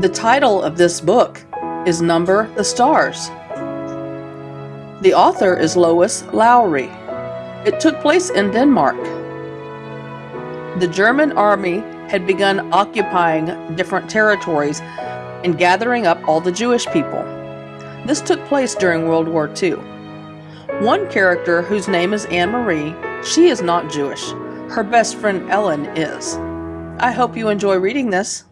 The title of this book is Number the Stars. The author is Lois Lowry. It took place in Denmark. The German army had begun occupying different territories and gathering up all the Jewish people. This took place during World War II. One character, whose name is Annemarie, she is not Jewish. Her best friend Ellen is. I hope you enjoy reading this.